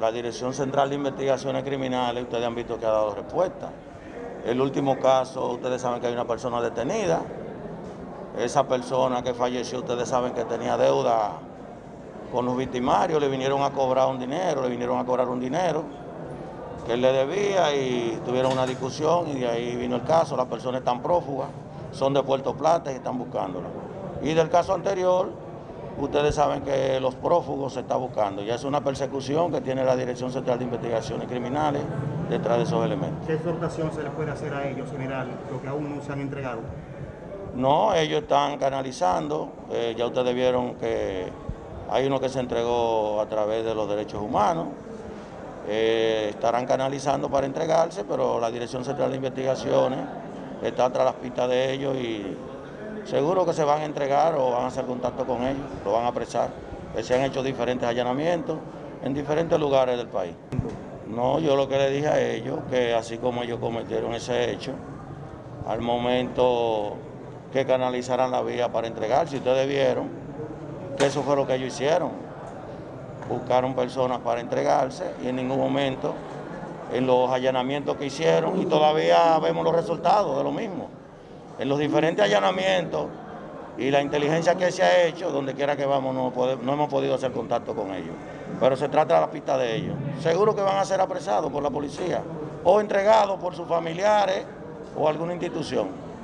la Dirección Central de Investigaciones Criminales, ustedes han visto que ha dado respuesta. El último caso, ustedes saben que hay una persona detenida. Esa persona que falleció, ustedes saben que tenía deuda con los victimarios, le vinieron a cobrar un dinero, le vinieron a cobrar un dinero que él le debía y tuvieron una discusión y de ahí vino el caso, las personas están prófugas, son de Puerto Plata y están buscándola. Y del caso anterior, ustedes saben que los prófugos se está buscando, ya es una persecución que tiene la Dirección Central de Investigaciones Criminales detrás de esos elementos. ¿Qué exhortación se les puede hacer a ellos, general, lo que aún no se han entregado? No, ellos están canalizando, eh, ya ustedes vieron que hay uno que se entregó a través de los derechos humanos, eh, estarán canalizando para entregarse, pero la Dirección Central de Investigaciones está tras las pistas de ellos y seguro que se van a entregar o van a hacer contacto con ellos, lo van a apresar. Se han hecho diferentes allanamientos en diferentes lugares del país. No, yo lo que le dije a ellos, que así como ellos cometieron ese hecho, al momento que canalizarán la vía para entregar, si ustedes vieron, que eso fue lo que ellos hicieron. Buscaron personas para entregarse y en ningún momento en los allanamientos que hicieron y todavía vemos los resultados de lo mismo. En los diferentes allanamientos y la inteligencia que se ha hecho, donde quiera que vamos, no, hemos podido hacer contacto con ellos. Pero se trata de la pista de ellos. Seguro que van a ser apresados por la policía o entregados por sus familiares o alguna institución.